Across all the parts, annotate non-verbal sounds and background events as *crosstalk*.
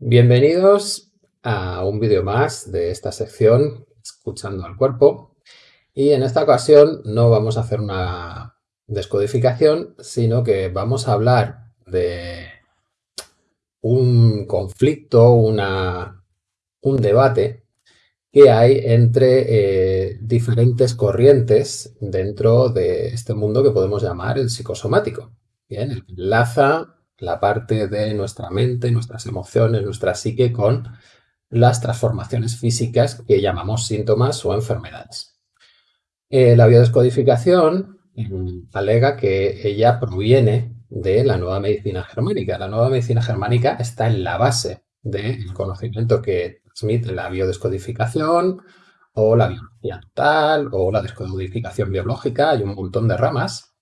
Bienvenidos a un vídeo más de esta sección, Escuchando al Cuerpo. Y en esta ocasión no vamos a hacer una descodificación, sino que vamos a hablar de un conflicto, una, un debate que hay entre eh, diferentes corrientes dentro de este mundo que podemos llamar el psicosomático. Bien, enlaza la parte de nuestra mente, nuestras emociones, nuestra psique con las transformaciones físicas que llamamos síntomas o enfermedades. Eh, la biodescodificación alega que ella proviene de la nueva medicina germánica. La nueva medicina germánica está en la base del conocimiento que transmite la biodescodificación o la biología total o la descodificación biológica, hay un montón de ramas.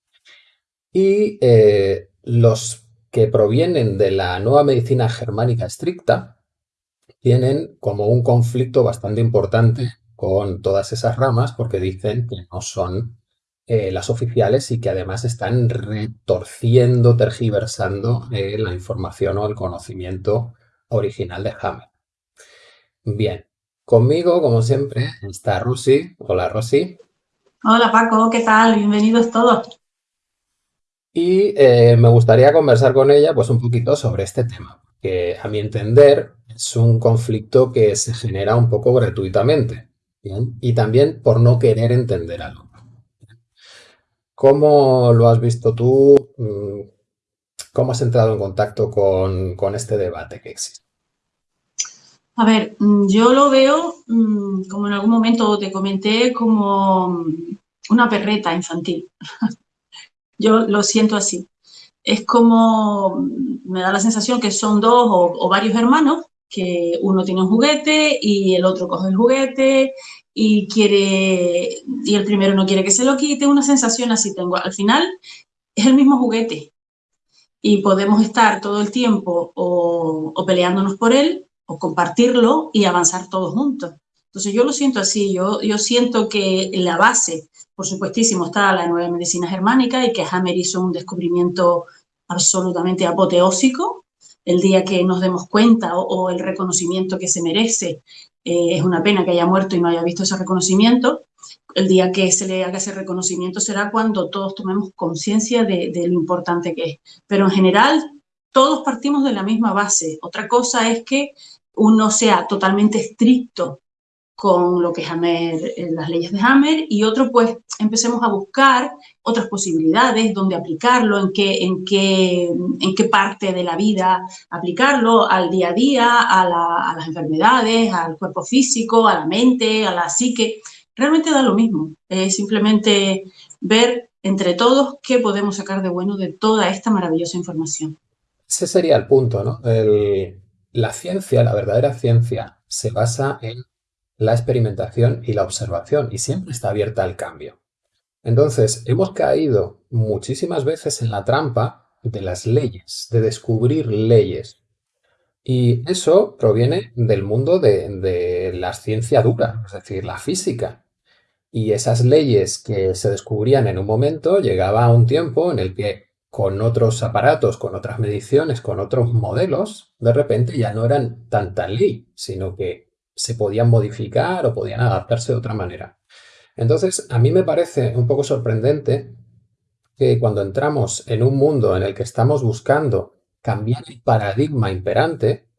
Y eh, los que provienen de la nueva medicina germánica estricta tienen como un conflicto bastante importante con todas esas ramas porque dicen que no son eh, las oficiales y que además están retorciendo, tergiversando eh, la información o el conocimiento original de Hammer. Bien, conmigo, como siempre, está Rosy. Hola, Rosy. Hola, Paco, ¿qué tal? Bienvenidos todos y eh, me gustaría conversar con ella pues un poquito sobre este tema, que a mi entender es un conflicto que se genera un poco gratuitamente y también por no querer entender algo. ¿Cómo lo has visto tú? Mm, ¿Cómo has entrado en contacto con, con este debate que existe? A ver, mm, yo lo veo, mm, como en algún momento te comenté, como una perreta infantil. *laughs* Yo lo siento así. Es como, me da la sensación que son dos o, varios hermanos, que uno tiene un juguete y el otro coge el juguete y quiere, y el primero no quiere que se lo quite, una sensación así tengo. Al final es el mismo juguete y podemos estar todo el tiempo o peleándonos por él o compartirlo y avanzar todos juntos. Entonces yo lo siento así, yo, yo siento que la base por supuestísimo, está la nueva medicina germánica y que Hammer hizo un descubrimiento absolutamente apoteósico. El día que nos demos cuenta o, el reconocimiento que se merece, eh, es una pena que haya muerto y no haya visto ese reconocimiento. El día que se le haga ese reconocimiento será cuando todos tomemos conciencia de, de lo importante que es. Pero en general, todos partimos de la misma base. Otra cosa es que uno sea totalmente estricto con lo que es Hammer, eh, las leyes de Hammer, y otro, pues, empecemos a buscar otras posibilidades, dónde aplicarlo, en qué, en qué, en qué parte de la vida aplicarlo, al día a día, a, las enfermedades, al cuerpo físico, a la mente, a la psique. Realmente da lo mismo, es simplemente ver entre todos qué podemos sacar de bueno de toda esta maravillosa información. Ese sería el punto, ¿no? la ciencia, la verdadera ciencia, se basa en la experimentación y la observación y siempre está abierta al cambio. Entonces, hemos caído muchísimas veces en la trampa de las leyes, de descubrir leyes. Y eso proviene del mundo de, la ciencia dura, es decir, la física. Y esas leyes que se descubrían en un momento, llegaba a un tiempo en el que con otros aparatos, con otras mediciones, con otros modelos, de repente ya no eran tanta ley, sino que se podían modificar o podían adaptarse de otra manera. Entonces, a mí me parece un poco sorprendente que cuando entramos en un mundo en el que estamos buscando cambiar el paradigma imperante,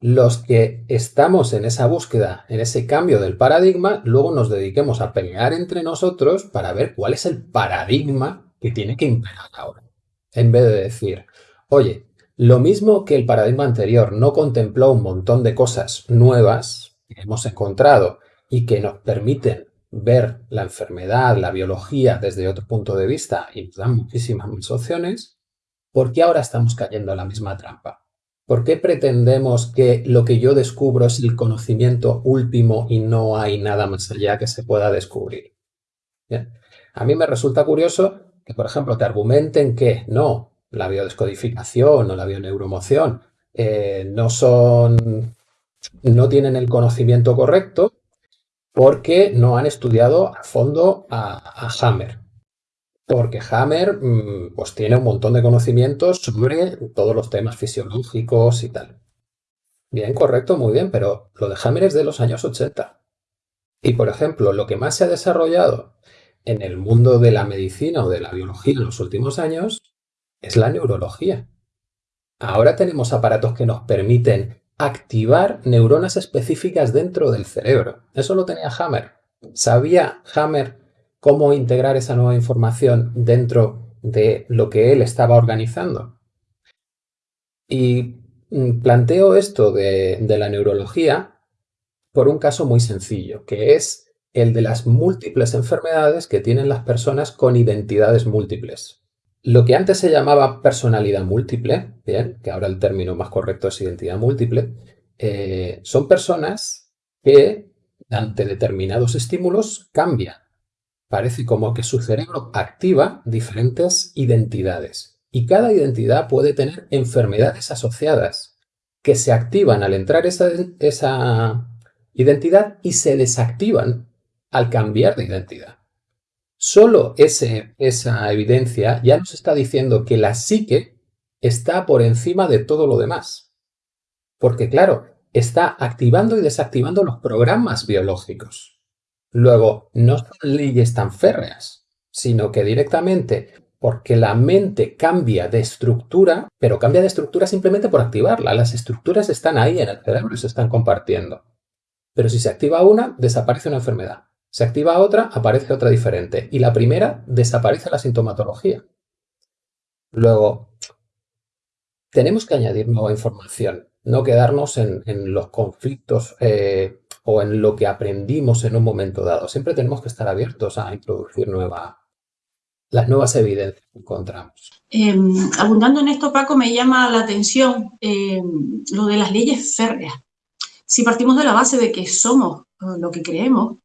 los que estamos en esa búsqueda, en ese cambio del paradigma, luego nos dediquemos a pelear entre nosotros para ver cuál es el paradigma que tiene que imperar ahora. En vez de decir, oye, lo mismo que el paradigma anterior no contempló un montón de cosas nuevas, hemos encontrado y que nos permiten ver la enfermedad, la biología desde otro punto de vista y nos dan muchísimas más opciones, ¿por qué ahora estamos cayendo en la misma trampa? ¿Por qué pretendemos que lo que yo descubro es el conocimiento último y no hay nada más allá que se pueda descubrir? A mí me resulta curioso que, por ejemplo, te argumenten que no, la biodescodificación o la bioneuromoción eh, no son no tienen el conocimiento correcto porque no han estudiado a fondo a, Hammer. Porque Hammer mm, pues tiene un montón de conocimientos sobre todos los temas fisiológicos y tal. Bien, correcto, muy bien, pero lo de Hammer es de los años 80. Y, por ejemplo, lo que más se ha desarrollado en el mundo de la medicina o de la biología en los últimos años es la neurología. Ahora tenemos aparatos que nos permiten activar neuronas específicas dentro del cerebro. Eso lo tenía Hammer. ¿Sabía Hammer cómo integrar esa nueva información dentro de lo que él estaba organizando? Y mm, planteo esto de, de la neurología por un caso muy sencillo, que es el de las múltiples enfermedades que tienen las personas con identidades múltiples. Lo que antes se llamaba personalidad múltiple, bien, que ahora el término más correcto es identidad múltiple, eh, son personas que ante determinados estímulos cambian. Parece como que su cerebro activa diferentes identidades y cada identidad puede tener enfermedades asociadas que se activan al entrar esa, esa identidad y se desactivan al cambiar de identidad. Solo esa evidencia ya nos está diciendo que la psique está por encima de todo lo demás. Porque claro, está activando y desactivando los programas biológicos. Luego, no son leyes tan férreas, sino que directamente porque la mente cambia de estructura, pero cambia de estructura simplemente por activarla. Las estructuras están ahí en el cerebro y se están compartiendo. Pero si se activa una, desaparece una enfermedad. Se activa otra, aparece otra diferente. Y la primera, desaparece la sintomatología. Luego, tenemos que añadir nueva información, no quedarnos en, los conflictos eh, o en lo que aprendimos en un momento dado. Siempre tenemos que estar abiertos a introducir las nuevas evidencias que encontramos. Em, abundando en esto, Paco, me llama la atención em, lo de las leyes férreas. Si partimos de la base de que somos eh, lo que creemos,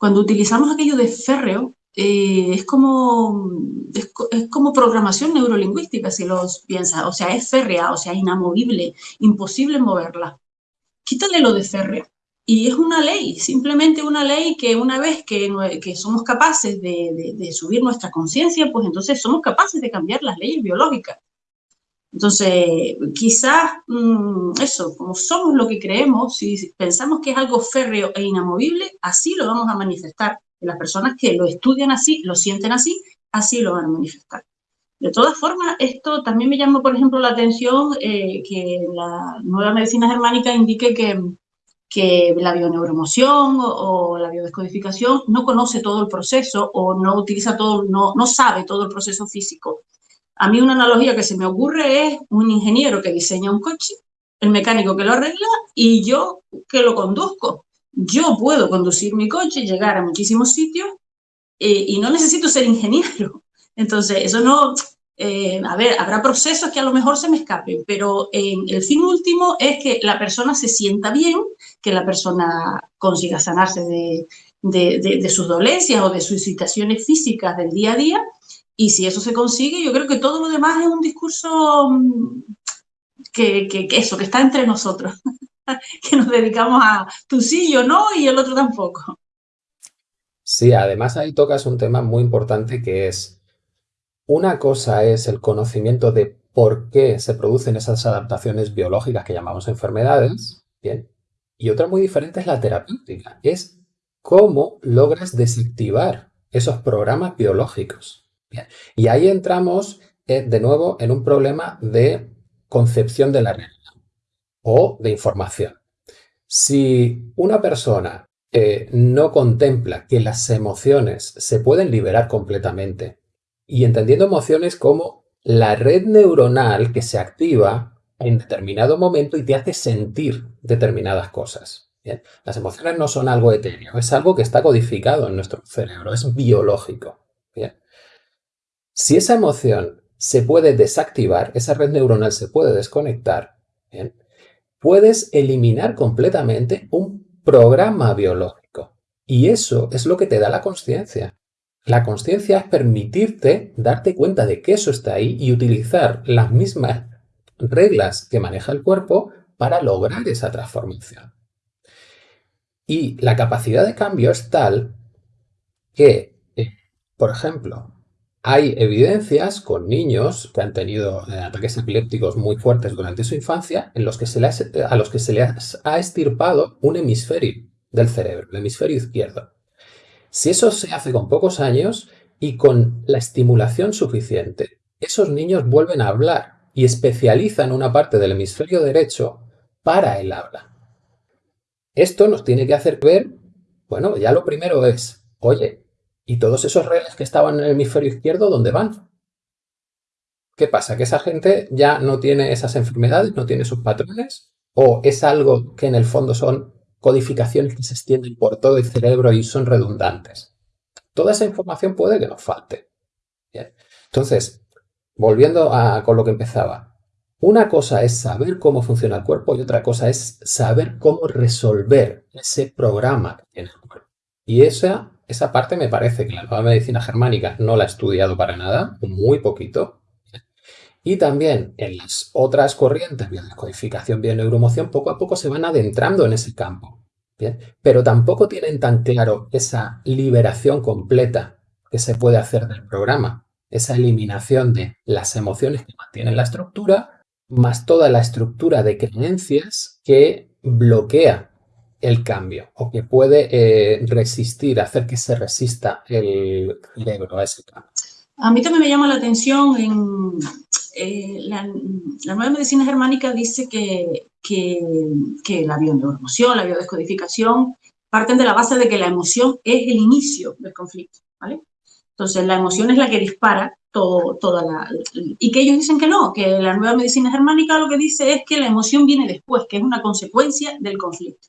cuando utilizamos aquello de férreo, eh, es, como, es, como programación neurolingüística, si lo piensas. O sea, es férrea, o sea, inamovible, imposible moverla. Quítale lo de férreo. Y es una ley, simplemente una ley que una vez que, que somos capaces de, de subir nuestra conciencia, pues entonces somos capaces de cambiar las leyes biológicas. Entonces, quizás mm, eso, como somos lo que creemos, si pensamos que es algo férreo e inamovible, así lo vamos a manifestar. las personas que lo estudian así, lo sienten así, así lo van a manifestar. De todas formas, esto también me llama, por ejemplo, la atención eh, que la nueva medicina germánica indique que, que la bioneuromoción o, la biodescodificación no conoce todo el proceso o no utiliza todo, no, no sabe todo el proceso físico a mí una analogía que se me ocurre es un ingeniero que diseña un coche, el mecánico que lo arregla y yo que lo conduzco. Yo puedo conducir mi coche, llegar a muchísimos sitios eh, y no necesito ser ingeniero. *laughs* Entonces, eso no... Eh, a ver, habrá procesos que a lo mejor se me escapen, pero el fin último es que la persona se sienta bien, que la persona consiga sanarse de, de sus dolencias o de sus situaciones físicas del día a día y si eso se consigue, yo creo que todo lo demás es un discurso mm, que, eso, que está entre nosotros, *laughs* que nos dedicamos a tú sí, yo no y el otro tampoco. Sí, además ahí tocas un tema muy importante que es, una cosa es el conocimiento de por qué se producen esas adaptaciones biológicas que llamamos enfermedades, bien, y otra muy diferente es la terapéutica, es cómo logras desactivar esos programas biológicos. Y ahí entramos eh, de nuevo en un problema de concepción de la realidad o de información. Si una persona no contempla que las emociones se pueden liberar completamente y entendiendo emociones como la red neuronal que se activa en determinado momento y te hace sentir determinadas cosas. Las emociones no son algo etéreo, es algo que está codificado en nuestro cerebro, es biológico. Bien. Si esa emoción se puede desactivar, esa red neuronal se puede desconectar, puedes eliminar completamente un programa biológico. Y eso es lo que te da la conciencia. La conciencia es permitirte darte cuenta de que eso está ahí y utilizar las mismas reglas que maneja el cuerpo para lograr esa transformación. Y la capacidad de cambio es tal que, eh, por ejemplo, hay evidencias con niños que han tenido eh, ataques epilépticos muy fuertes durante su infancia en los que se a los que se les ha estirpado un hemisferio del cerebro, el hemisferio izquierdo. Si eso se hace con pocos años y con la estimulación suficiente, esos niños vuelven a hablar y especializan una parte del hemisferio derecho para el habla. Esto nos tiene que hacer ver, bueno, ya lo primero es, oye, ¿y todos esos reles que estaban en el hemisferio izquierdo, dónde van? ¿Qué pasa? ¿Que esa gente ya no tiene esas enfermedades, no tiene sus patrones? ¿O es algo que en el fondo son codificaciones que se extienden por todo el cerebro y son redundantes? Toda esa información puede que nos falte. Entonces, volviendo a, con lo que empezaba, una cosa es saber cómo funciona el cuerpo y otra cosa es saber cómo resolver ese programa que tiene el cuerpo. Y esa, esa parte me parece que la nueva medicina germánica no la ha estudiado para nada, muy poquito. Y también en las otras corrientes, biodescodificación, bioneuromoción, poco a poco se van adentrando en ese campo. ¿bien? Pero tampoco tienen tan claro esa liberación completa que se puede hacer del programa, esa eliminación de las emociones que mantienen la estructura más toda la estructura de creencias que bloquea el cambio o que puede eh, resistir, hacer que se resista el cerebro a ese cambio. A mí también me llama la atención en eh, la, nueva medicina germánica dice que, que, que la bioneuromoción, la biodescodificación, parten de la base de que la emoción es el inicio del conflicto, ¿vale? Entonces, la emoción es la que dispara todo, toda la... Y que ellos dicen que no, que la nueva medicina germánica lo que dice es que la emoción viene después, que es una consecuencia del conflicto.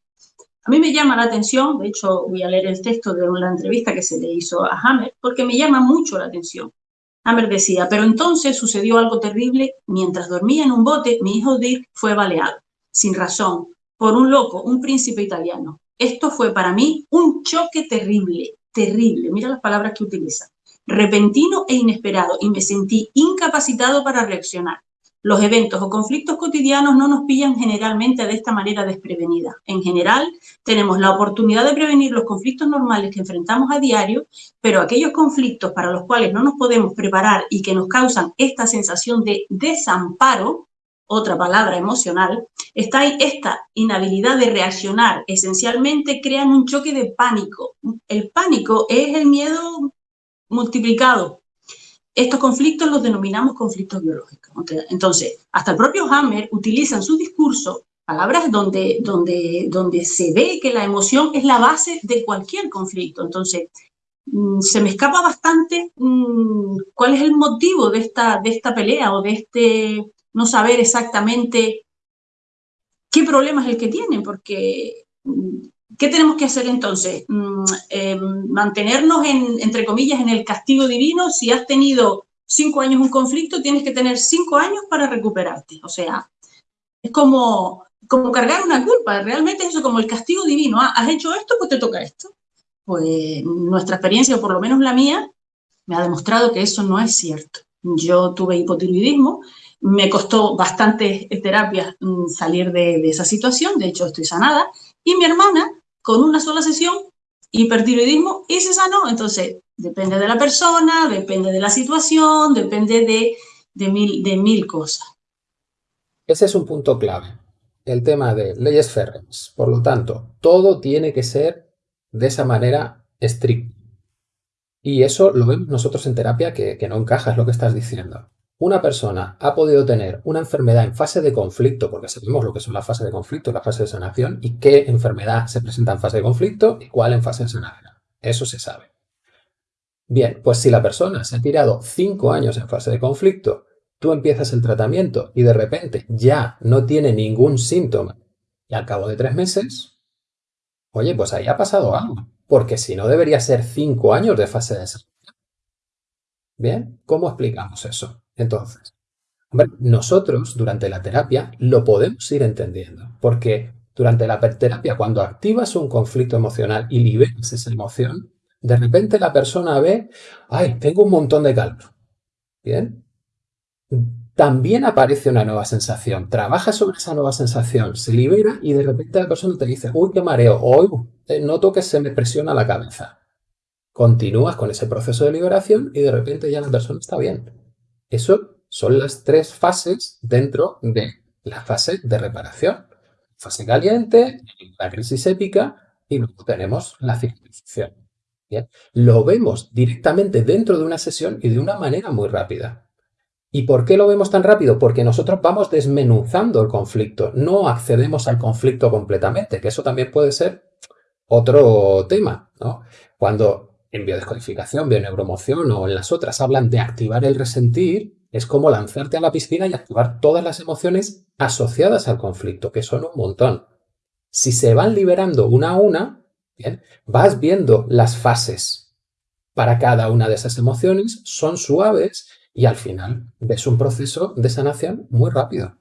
A mí me llama la atención, de hecho voy a leer el texto de una entrevista que se le hizo a Hammer, porque me llama mucho la atención. Hammer decía, pero entonces sucedió algo terrible, mientras dormía en un bote, mi hijo Dirk fue baleado, sin razón, por un loco, un príncipe italiano. Esto fue para mí un choque terrible, terrible. Mira las palabras que utiliza repentino e inesperado y me sentí incapacitado para reaccionar. Los eventos o conflictos cotidianos no nos pillan generalmente de esta manera desprevenida. En general, tenemos la oportunidad de prevenir los conflictos normales que enfrentamos a diario, pero aquellos conflictos para los cuales no nos podemos preparar y que nos causan esta sensación de desamparo, otra palabra emocional, está esta inhabilidad de reaccionar esencialmente crean un choque de pánico. El pánico es el miedo multiplicado. Estos conflictos los denominamos conflictos biológicos. Entonces, hasta el propio Hammer utiliza en su discurso palabras donde, donde, donde se ve que la emoción es la base de cualquier conflicto. Entonces, mm, se me escapa bastante mm, cuál es el motivo de esta, de esta pelea o de este no saber exactamente qué problema es el que tienen, porque mm, ¿Qué tenemos que hacer entonces? Mm, eh, mantenernos, en, entre comillas, en el castigo divino. Si has tenido cinco años un conflicto, tienes que tener cinco años para recuperarte. O sea, es como, como cargar una culpa. Realmente es eso, como el castigo divino. Ah, has hecho esto, pues te toca esto. Pues nuestra experiencia, o por lo menos la mía, me ha demostrado que eso no es cierto. Yo tuve hipotiroidismo, me costó bastantes terapias mm, salir de, de esa situación, de hecho estoy sanada, y mi hermana con una sola sesión, hipertiroidismo y se sanó. Entonces, depende de la persona, depende de la situación, depende de, de, mil, de mil cosas. Ese es un punto clave, el tema de leyes férreas. Por lo tanto, todo tiene que ser de esa manera estricta. Y eso lo vemos nosotros en terapia que, que no encaja, es lo que estás diciendo una persona ha podido tener una enfermedad en fase de conflicto, porque sabemos lo que son las fases de conflicto, la fase de sanación, y qué enfermedad se presenta en fase de conflicto y cuál en fase de sanación. Eso se sabe. Bien, pues si la persona se ha tirado cinco años en fase de conflicto, tú empiezas el tratamiento y de repente ya no tiene ningún síntoma y al cabo de tres meses, oye, pues ahí ha pasado algo, porque si no debería ser cinco años de fase de sanación. Bien, ¿cómo explicamos eso? Entonces, nosotros durante la terapia lo podemos ir entendiendo, porque durante la terapia, cuando activas un conflicto emocional y liberas esa emoción, de repente la persona ve, ay, tengo un montón de calor. Bien. También aparece una nueva sensación, trabaja sobre esa nueva sensación, se libera y de repente la persona te dice, uy, qué mareo, hoy noto que se me presiona la cabeza. continúas con ese proceso de liberación y de repente ya la persona está bien. Eso son las tres fases dentro de la fase de reparación. Fase caliente, la crisis épica y luego tenemos la cicatrización. Lo vemos directamente dentro de una sesión y de una manera muy rápida. ¿Y por qué lo vemos tan rápido? Porque nosotros vamos desmenuzando el conflicto, no accedemos al conflicto completamente, que eso también puede ser otro tema. ¿no? Cuando en biodescodificación, bioneuromoción o en las otras hablan de activar el resentir, es como lanzarte a la piscina y activar todas las emociones asociadas al conflicto, que son un montón. Si se van liberando una a una, bien, vas viendo las fases para cada una de esas emociones, son suaves y al final ves un proceso de sanación muy rápido.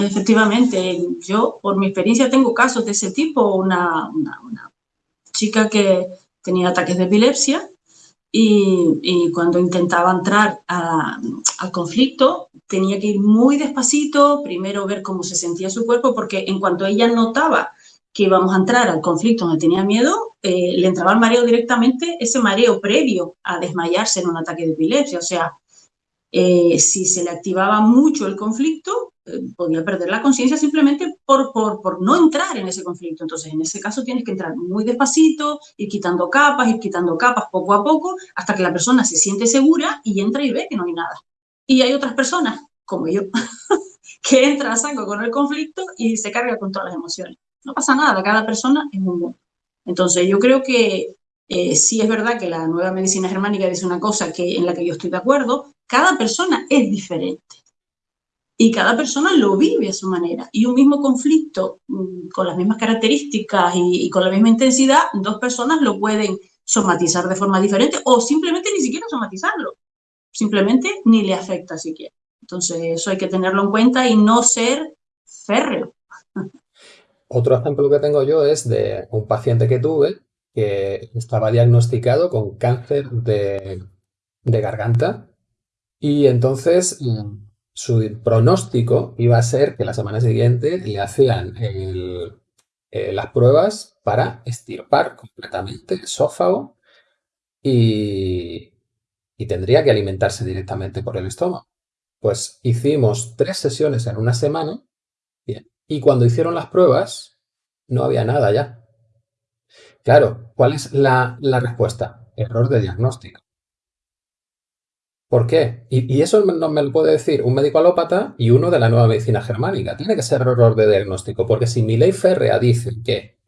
Efectivamente, yo por mi experiencia tengo casos de ese tipo, una, chica que tenía ataques de epilepsia y, cuando intentaba entrar al conflicto tenía que ir muy despacito, primero ver cómo se sentía su cuerpo, porque en cuanto ella notaba que íbamos a entrar al conflicto donde tenía miedo, eh, le entraba el mareo directamente, ese mareo previo a desmayarse en un ataque de epilepsia. O sea, eh, si se le activaba mucho el conflicto, podía perder la conciencia simplemente por, por, por, no entrar en ese conflicto. Entonces, en ese caso tienes que entrar muy despacito, ir quitando capas, ir quitando capas poco a poco, hasta que la persona se siente segura y entra y ve que no hay nada. Y hay otras personas, como yo, *laughs* que entra a saco con el conflicto y se carga con todas las emociones. No pasa nada, cada persona es un mundo. Entonces, yo creo que eh, sí es verdad que la nueva medicina germánica dice una cosa que, en la que yo estoy de acuerdo, cada persona es diferente y cada persona lo vive a su manera. Y un mismo conflicto mm, con las mismas características y, con la misma intensidad, dos personas lo pueden somatizar de forma diferente o simplemente ni siquiera somatizarlo. Simplemente ni le afecta siquiera. Entonces eso hay que tenerlo en cuenta y no ser férreo. *laughs* Otro ejemplo que tengo yo es de un paciente que tuve que estaba diagnosticado con cáncer de, garganta y entonces mm, su pronóstico iba a ser que la semana siguiente le hacían eh, las pruebas para estirpar completamente el esófago y, y tendría que alimentarse directamente por el estómago. Pues hicimos tres sesiones en una semana y cuando hicieron las pruebas no había nada ya. Claro, ¿cuál es la, respuesta? Error de diagnóstico. ¿Por qué? Y, eso no me lo puede decir un médico alópata y uno de la nueva medicina germánica. Tiene que ser error de diagnóstico, porque si mi ley férrea dice que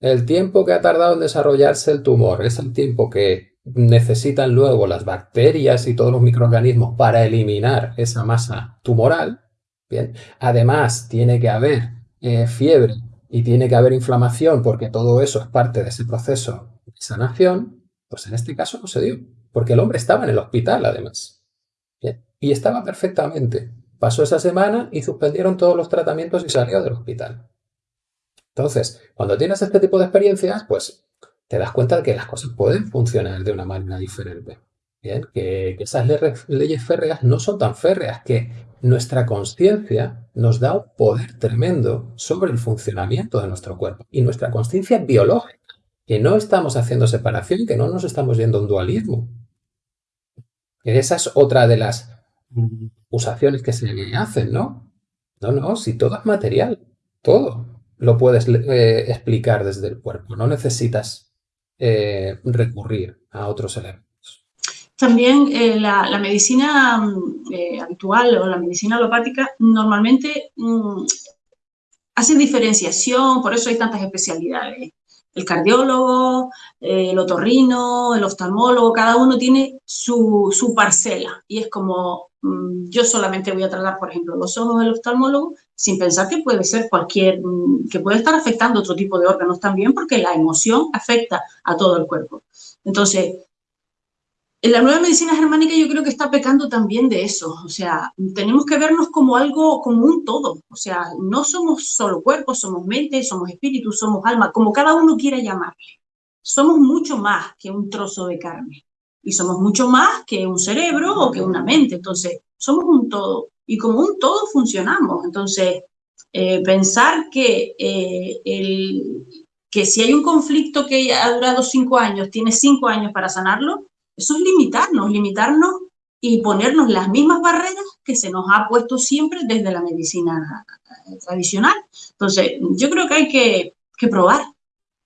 el tiempo que ha tardado en desarrollarse el tumor es el tiempo que necesitan luego las bacterias y todos los microorganismos para eliminar esa masa tumoral, bien, además tiene que haber eh, fiebre y tiene que haber inflamación porque todo eso es parte de ese proceso de sanación, pues en este caso no se dio, porque el hombre estaba en el hospital además. Y estaba perfectamente. Pasó esa semana y suspendieron todos los tratamientos y salió del hospital. Entonces, cuando tienes este tipo de experiencias, pues te das cuenta de que las cosas pueden funcionar de una manera diferente. Bien, que, esas leyes férreas no son tan férreas, que nuestra conciencia nos da un poder tremendo sobre el funcionamiento de nuestro cuerpo. Y nuestra conciencia biológica, que no estamos haciendo separación, que no nos estamos yendo a un dualismo. Esa es otra de las usaciones que se hacen, ¿no? No, no, si todo es material, todo lo puedes eh, explicar desde el cuerpo, no necesitas eh, recurrir a otros elementos. También eh, la, medicina mm, habitual o la medicina alopática normalmente mm, hace diferenciación, por eso hay tantas especialidades. El cardiólogo, eh, el otorrino, el oftalmólogo, cada uno tiene su, su parcela y es como mm, yo solamente voy a tratar, por ejemplo, los ojos del oftalmólogo sin pensar que puede ser cualquier, que puede estar afectando otro tipo de órganos también porque la emoción afecta a todo el cuerpo. Entonces, la nueva medicina germánica yo creo que está pecando también de eso, o sea, tenemos que vernos como algo, como un todo, o sea, no somos solo cuerpos, somos mente, somos espíritu, somos alma, como cada uno quiera llamarle. Somos mucho más que un trozo de carne. Y somos mucho más que un cerebro o que una mente, entonces somos un todo. Y como un todo funcionamos, entonces eh, pensar que eh, el, que si hay un conflicto que ha durado cinco años, tiene cinco años para sanarlo, eso es limitarnos, limitarnos y ponernos las mismas barreras que se nos ha puesto siempre desde la medicina tradicional. Entonces, yo creo que hay que, que probar.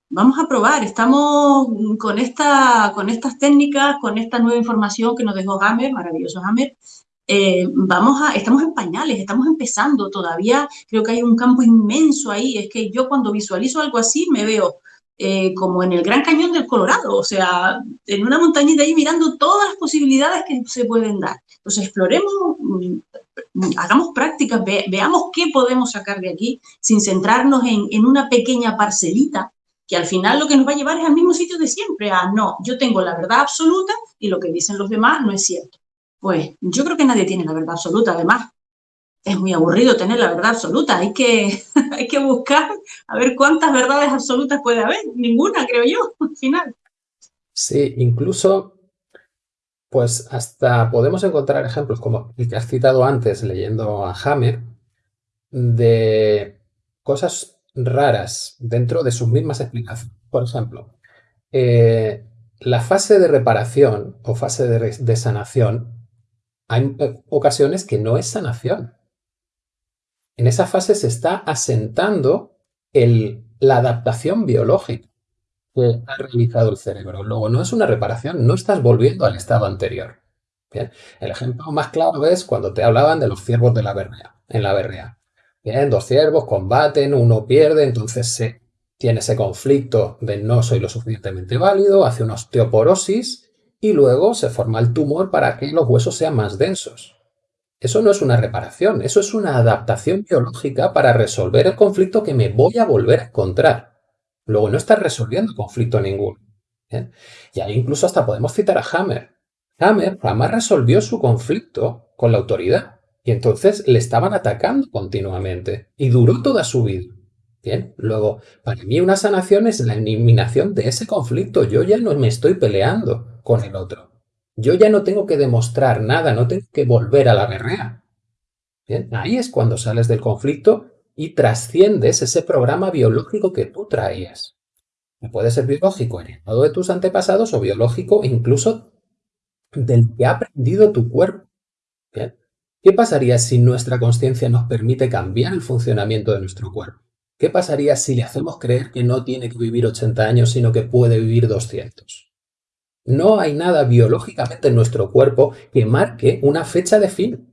Vamos a probar. Estamos con, esta, con estas técnicas, con esta nueva información que nos dejó Hammer, maravilloso Hammer, eh, vamos a, estamos en pañales, estamos empezando todavía, creo que hay un campo inmenso ahí, es que yo cuando visualizo algo así me veo eh, como en el Gran Cañón del Colorado, o sea, en una montañita ahí mirando todas las posibilidades que se pueden dar. Entonces exploremos, mm, hagamos prácticas, veamos qué podemos sacar de aquí sin centrarnos en, una pequeña parcelita que al final lo que nos va a llevar es al mismo sitio de siempre, a no, yo tengo la verdad absoluta y lo que dicen los demás no es cierto. Pues yo creo que nadie tiene la verdad absoluta, además. Es muy aburrido tener la verdad absoluta, hay que, *laughs* hay que buscar a ver cuántas verdades absolutas puede haber. Ninguna, creo yo, *laughs* al final. Sí, incluso, pues hasta podemos encontrar ejemplos como el que has citado antes leyendo a Hammer, de cosas raras dentro de sus mismas explicaciones. Por ejemplo, eh, la fase de reparación o fase de sanación hay eh, ocasiones que no es sanación. En esa fase se está asentando la adaptación biológica que ha realizado el cerebro. Luego no es una reparación, no estás volviendo al estado anterior. Bien, el ejemplo más claro es cuando te hablaban de los ciervos de la berrea, en la berrea. Bien, dos ciervos combaten, uno pierde, entonces se tiene ese conflicto de no soy lo suficientemente válido, hace una osteoporosis y luego se forma el tumor para que los huesos sean más densos. Eso no es una reparación, eso es una adaptación biológica para resolver el conflicto que me voy a volver a encontrar. Luego no estás resolviendo conflicto ninguno. Y ahí incluso hasta podemos citar a Hammer. Hammer jamás resolvió su conflicto con la autoridad y entonces le estaban atacando continuamente y duró toda su vida. Bien, luego, para mí una sanación es la eliminación de ese conflicto. Yo ya no me estoy peleando con el otro. Yo ya no tengo que demostrar nada, no tengo que volver a la. Bien, ahí es cuando sales del conflicto y trasciendes ese programa biológico que tú traías. Puede ser biológico heredado de tus antepasados o biológico incluso del que ha aprendido tu cuerpo. ¿Qué pasaría si nuestra conciencia nos permite cambiar el funcionamiento de nuestro cuerpo? ¿Qué pasaría si le hacemos creer que no tiene que vivir 80 años, sino que puede vivir 200? No hay nada biológicamente en nuestro cuerpo que marque una fecha de fin.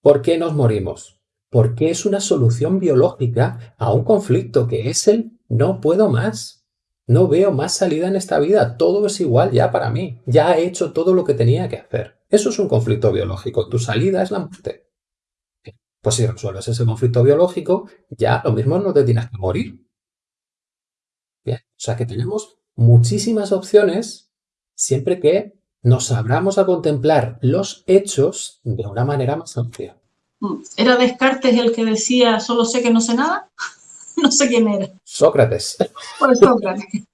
¿Por qué nos morimos? Porque es una solución biológica a un conflicto que es el no puedo más. No veo más salida en esta vida. Todo es igual ya para mí. Ya he hecho todo lo que tenía que hacer. Eso es un conflicto biológico. Tu salida es la muerte. Pues si resuelves ese conflicto biológico, ya lo mismo no te tienes que morir. O sea que tenemos muchísimas opciones siempre que nos abramos a contemplar los hechos de una manera más amplia. Mm, ¿Era Descartes el que decía solo sé que no sé nada? *laughs* no sé quién era. Sócrates. Pues Sócrates.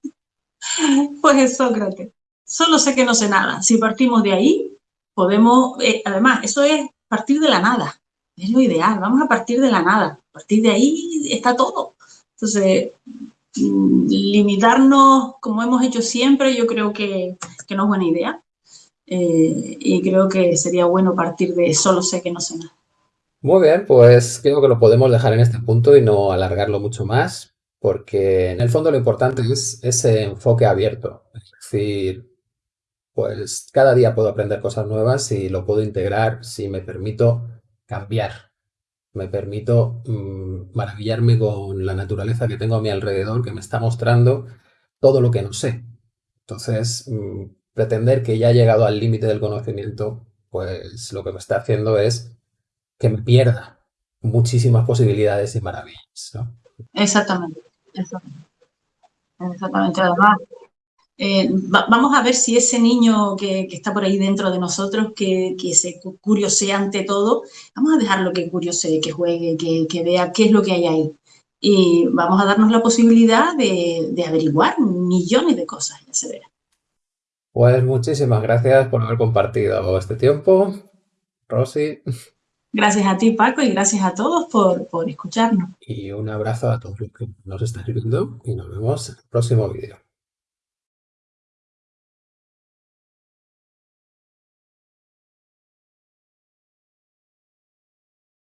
Pues es Sócrates. Solo sé que no sé nada. Si partimos de ahí, podemos... Eh, además, eso es partir de la nada es lo ideal, vamos a partir de la nada, a partir de ahí está todo. Entonces, limitarnos como hemos hecho siempre, yo creo que, no es buena idea. Eh, y creo que sería bueno partir de solo sé que no sé nada. Muy bien, pues creo que lo podemos dejar en este punto y no alargarlo mucho más, porque en el fondo lo importante es ese enfoque abierto. Es decir, pues cada día puedo aprender cosas nuevas y lo puedo integrar si me permito cambiar. Me permito mm, maravillarme con la naturaleza que tengo a mi alrededor, que me está mostrando todo lo que no sé. Entonces, mm, pretender que ya he llegado al límite del conocimiento, pues lo que me está haciendo es que me pierda muchísimas posibilidades y maravillas. Exactamente, exactamente. Exactamente. Además, eh, vamos a ver si ese niño que, está por ahí dentro de nosotros, que, se curiosea ante todo, vamos a dejarlo que curiosee, que juegue, que, vea qué es lo que hay ahí. Y vamos a darnos la posibilidad de, averiguar millones de cosas, ya se verá. Pues muchísimas gracias por haber compartido este tiempo, Rosy. Gracias a ti, Paco, y gracias a todos por, por escucharnos. Y un abrazo a todos los que nos están viendo y nos vemos en el próximo vídeo.